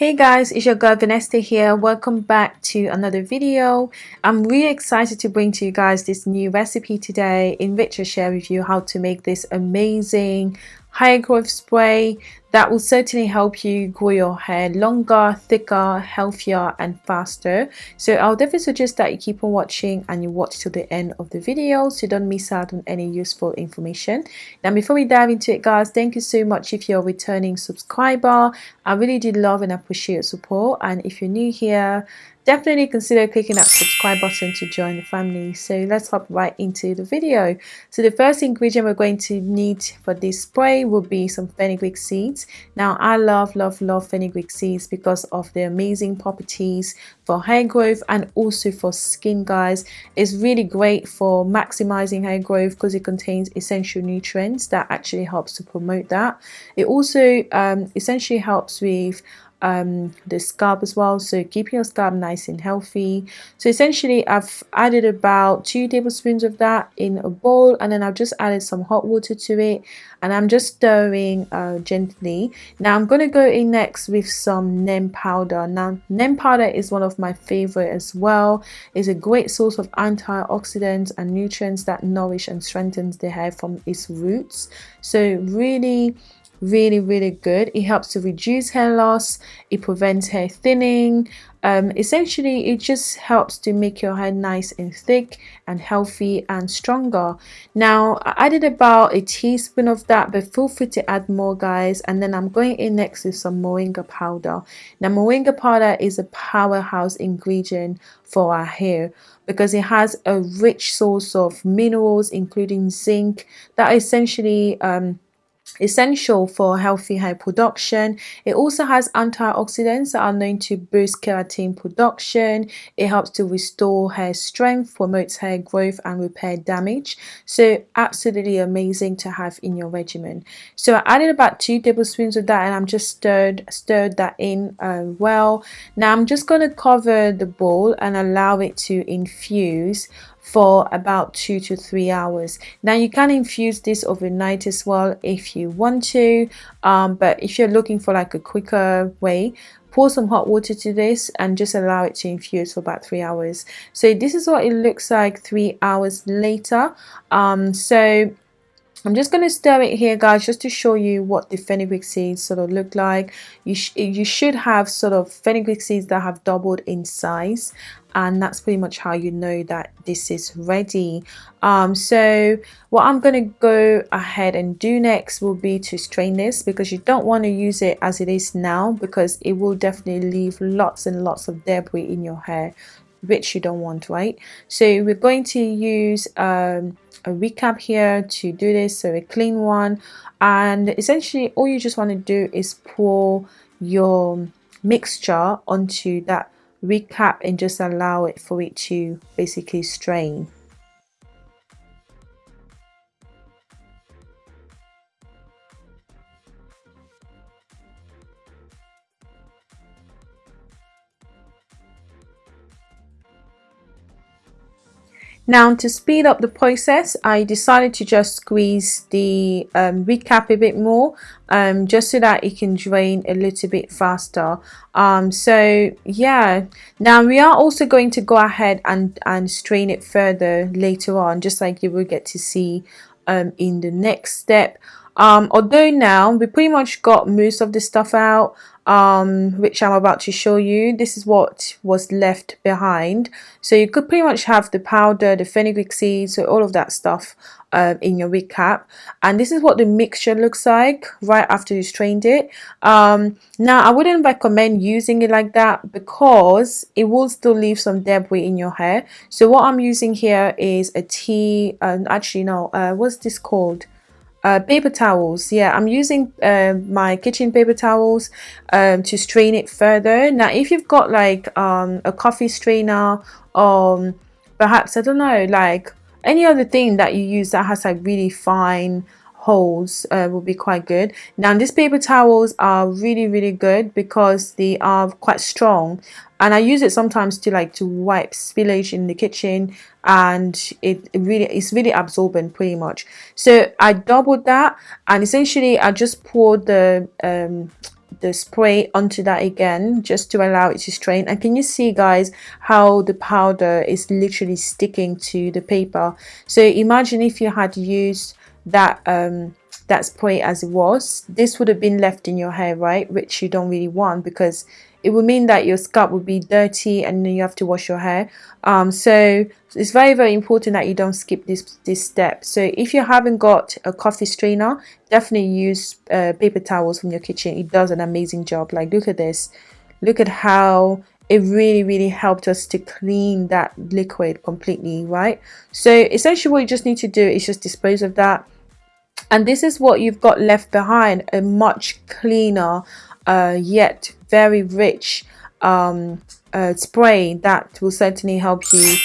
Hey guys, it's your girl Vanessa here. Welcome back to another video. I'm really excited to bring to you guys this new recipe today in which I share with you how to make this amazing hair growth spray that will certainly help you grow your hair longer thicker healthier and faster. So i'll definitely suggest that you keep on watching and you watch till the end of the video so you don't miss out on any useful information. Now before we dive into it guys thank you so much if you're a returning subscriber. I really do love and appreciate your support. And if you're new here definitely consider clicking that subscribe button to join the family. So let's hop right into the video. So the first ingredient we're going to need for this spray will be some fenugreek seeds. Now i love love love fenugreek seeds because of their amazing properties for hair growth and also for skin guys. It's really great for maximizing hair growth because it contains essential nutrients that actually helps to promote that. It also um, essentially helps with um, the scalp as well. So keeping your scalp nice and healthy. So essentially I've added about two tablespoons of that in a bowl and then I've just added some hot water to it and I'm just stirring uh, gently. Now I'm going to go in next with some neem powder. Now neem powder is one of my favorite as well. It's a great source of antioxidants and nutrients that nourish and strengthens the hair from its roots. So really really really good. It helps to reduce hair loss. It prevents hair thinning. Um, essentially it just helps to make your hair nice and thick and healthy and stronger. Now I added about a teaspoon of that but feel free to add more guys. And then I'm going in next with some moringa powder. Now moringa powder is a powerhouse ingredient for our hair because it has a rich source of minerals including zinc that essentially um, essential for healthy hair production. It also has antioxidants that are known to boost keratin production. It helps to restore hair strength, promotes hair growth and repair damage. So absolutely amazing to have in your regimen. So I added about two tablespoons of that and I'm just stirred stirred that in uh, well. Now I'm just going to cover the bowl and allow it to infuse for about two to three hours. Now you can infuse this overnight as well if you want to um, but if you're looking for like a quicker way pour some hot water to this and just allow it to infuse for about three hours. So this is what it looks like three hours later. Um, so I'm just going to stir it here guys just to show you what the fenugreek seeds sort of look like. You, sh you should have sort of fenugreek seeds that have doubled in size and that's pretty much how you know that this is ready. Um, so what I'm going to go ahead and do next will be to strain this because you don't want to use it as it is now because it will definitely leave lots and lots of debris in your hair which you don't want right? So we're going to use um, a recap here to do this so a clean one. And essentially all you just want to do is pour your mixture onto that recap and just allow it for it to basically strain Now to speed up the process, I decided to just squeeze the um, recap a bit more um, just so that it can drain a little bit faster. Um, so yeah, now we are also going to go ahead and, and strain it further later on, just like you will get to see um, in the next step. Um, although now we pretty much got most of the stuff out um, which I'm about to show you. This is what was left behind. So you could pretty much have the powder, the fenugreek seeds, so all of that stuff um, in your recap. And this is what the mixture looks like right after you strained it. Um, now, I wouldn't recommend using it like that because it will still leave some debris in your hair. So what I'm using here is a tea, and uh, actually no, uh, what's this called? Uh, paper towels yeah i'm using uh, my kitchen paper towels um, to strain it further. Now if you've got like um, a coffee strainer um perhaps i don't know like any other thing that you use that has like really fine holes uh, will be quite good. Now these paper towels are really really good because they are quite strong and I use it sometimes to like to wipe spillage in the kitchen and it, really it's really absorbent pretty much. So I doubled that and essentially I just poured the um, the spray onto that again just to allow it to strain. And can you see guys how the powder is literally sticking to the paper? So imagine if you had used that um that spray as it was this would have been left in your hair right? Which you don't really want because it would mean that your scalp would be dirty and then you have to wash your hair. Um, so it's very very important that you don't skip this this step. So if you haven't got a coffee strainer definitely use uh, paper towels from your kitchen. It does an amazing job. Like look at this. Look at how it really really helped us to clean that liquid completely right? So essentially what you just need to do is just dispose of that. And this is what you've got left behind a much cleaner uh, yet very rich um, uh, spray that will certainly help you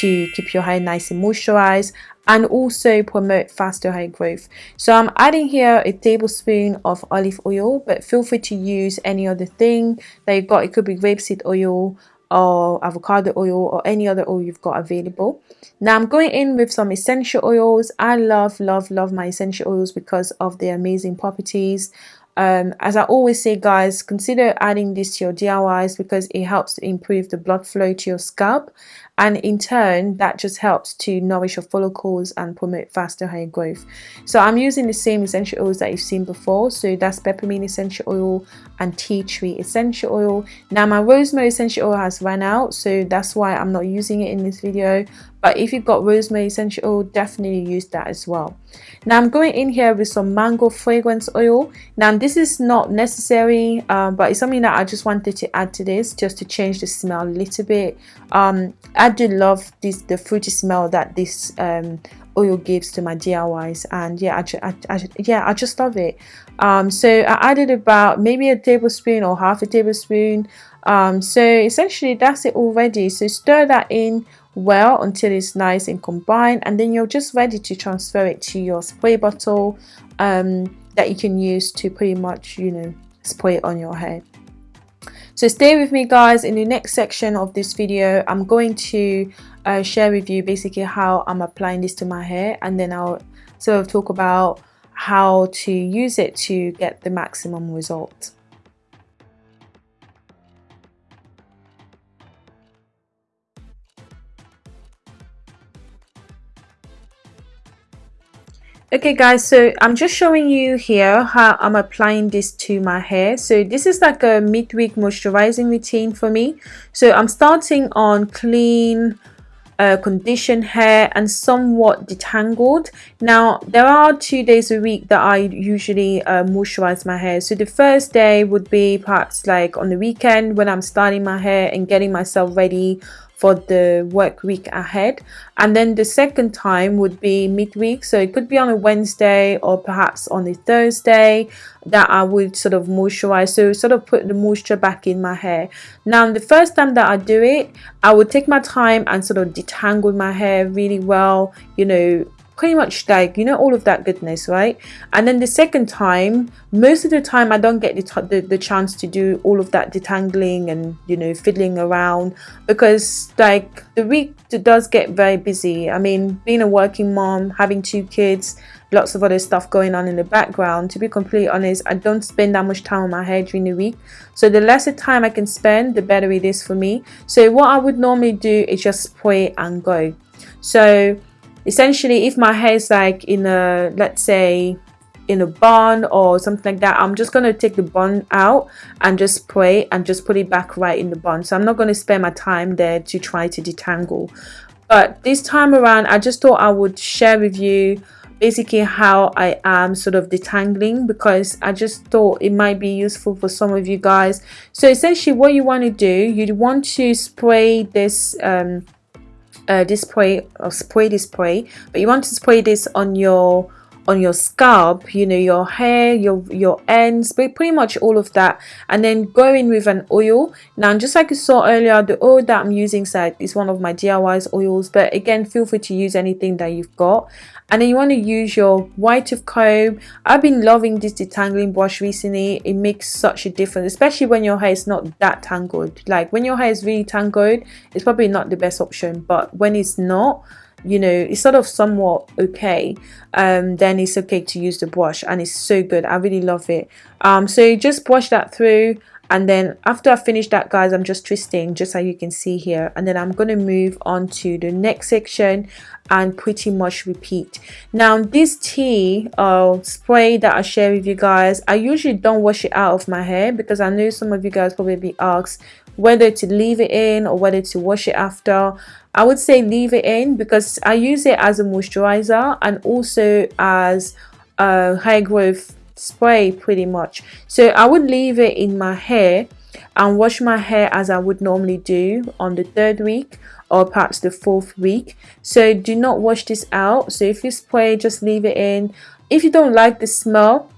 to keep your hair nice and moisturized and also promote faster hair growth. So i'm adding here a tablespoon of olive oil but feel free to use any other thing that you've got. It could be rapeseed oil or avocado oil or any other oil you've got available. Now i'm going in with some essential oils. I love love love my essential oils because of their amazing properties um, as I always say guys consider adding this to your DIYs because it helps to improve the blood flow to your scalp. And in turn that just helps to nourish your follicles and promote faster hair growth. So I'm using the same essential oils that you've seen before. So that's peppermint essential oil and tea tree essential oil. Now my rosemary essential oil has run out so that's why I'm not using it in this video but if you've got rosemary essential oil definitely use that as well. Now i'm going in here with some mango fragrance oil. Now this is not necessary um, but it's something that i just wanted to add to this just to change the smell a little bit. Um, i do love this the fruity smell that this um, oil gives to my DIYs and yeah I, I, I, yeah I just love it. Um, so I added about maybe a tablespoon or half a tablespoon. Um, so essentially that's it already. So stir that in well until it's nice and combined and then you're just ready to transfer it to your spray bottle um, that you can use to pretty much you know spray it on your hair so stay with me guys. In the next section of this video I'm going to uh, share with you basically how I'm applying this to my hair and then I'll sort of talk about how to use it to get the maximum result okay guys so i'm just showing you here how i'm applying this to my hair. So this is like a midweek moisturizing routine for me. So i'm starting on clean uh, conditioned hair and somewhat detangled. Now there are two days a week that I usually uh, moisturize my hair. So the first day would be perhaps like on the weekend when I'm starting my hair and getting myself ready for the work week ahead. And then the second time would be midweek. So it could be on a Wednesday or perhaps on a Thursday that I would sort of moisturize. So sort of put the moisture back in my hair. Now the first time that I do it I would take my time and sort of detangle my hair really well you know pretty much like you know all of that goodness right? And then the second time most of the time i don't get the, the, the chance to do all of that detangling and you know fiddling around because like the week does get very busy. I mean being a working mom having two kids lots of other stuff going on in the background to be completely honest i don't spend that much time on my hair during the week. So the lesser time i can spend the better it is for me. So what i would normally do is just spray and go. So essentially if my hair is like in a let's say in a bun or something like that i'm just going to take the bun out and just spray and just put it back right in the bun. So i'm not going to spend my time there to try to detangle. But this time around i just thought i would share with you basically how i am sort of detangling because i just thought it might be useful for some of you guys. So essentially what you want to do you want to spray this um, uh, display or spray display but you want to spray this on your on your scalp you know your hair your your ends but pretty much all of that and then go in with an oil. Now just like you saw earlier the oil that i'm using side is one of my diys oils but again feel free to use anything that you've got. And then you want to use your white of comb. I've been loving this detangling brush recently. It makes such a difference especially when your hair is not that tangled. Like when your hair is really tangled it's probably not the best option but when it's not you know it's sort of somewhat okay. Um then it's okay to use the brush and it's so good. I really love it. Um so just brush that through and then after I finish that guys I'm just twisting just as you can see here. And then I'm going to move on to the next section and pretty much repeat. Now this tea uh, spray that I share with you guys I usually don't wash it out of my hair because I know some of you guys probably be asked whether to leave it in or whether to wash it after I would say leave it in because I use it as a moisturizer and also as a hair growth spray pretty much. So I would leave it in my hair and wash my hair as I would normally do on the third week or perhaps the fourth week. So do not wash this out. So if you spray just leave it in. If you don't like the smell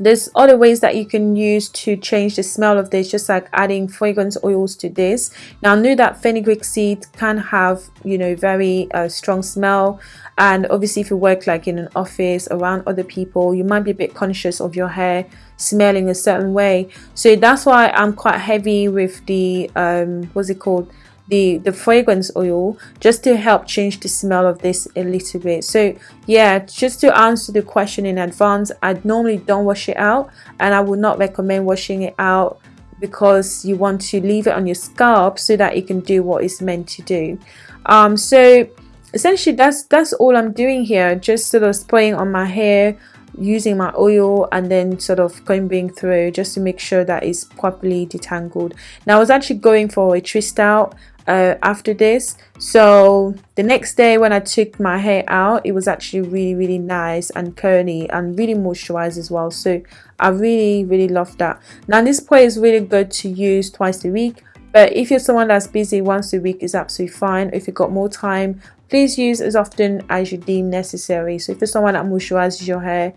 there's other ways that you can use to change the smell of this just like adding fragrance oils to this. Now I know that fenugreek seed can have you know very uh, strong smell and obviously if you work like in an office around other people you might be a bit conscious of your hair smelling a certain way. So that's why I'm quite heavy with the um what's it called the the fragrance oil just to help change the smell of this a little bit. So yeah just to answer the question in advance I normally don't wash it out and I would not recommend washing it out because you want to leave it on your scalp so that it can do what it's meant to do. Um so essentially that's that's all I'm doing here just sort of spraying on my hair using my oil and then sort of combing through just to make sure that it's properly detangled. Now I was actually going for a twist out uh, after this. So the next day when I took my hair out it was actually really really nice and curly and really moisturized as well. So I really really love that. Now this spray is really good to use twice a week but if you're someone that's busy once a week is absolutely fine. If you've got more time please use as often as you deem necessary. So if you're someone that moisturizes your hair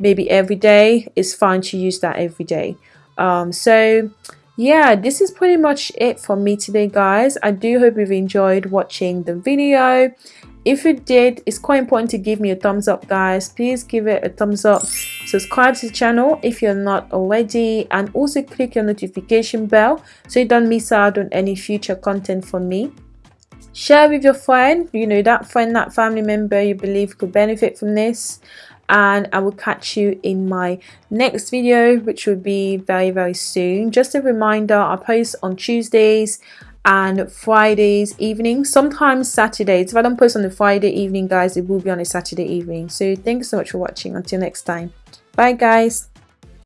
maybe every day it's fine to use that every day. Um, so yeah this is pretty much it for me today guys. I do hope you've enjoyed watching the video. If you did it's quite important to give me a thumbs up guys. Please give it a thumbs up. Subscribe to the channel if you're not already and also click your notification bell so you don't miss out on any future content from me. Share with your friend. You know that friend that family member you believe could benefit from this and I will catch you in my next video which will be very very soon. Just a reminder I post on Tuesdays and Fridays evening sometimes Saturdays. If I don't post on the Friday evening guys it will be on a Saturday evening. So thanks so much for watching. Until next time. Bye guys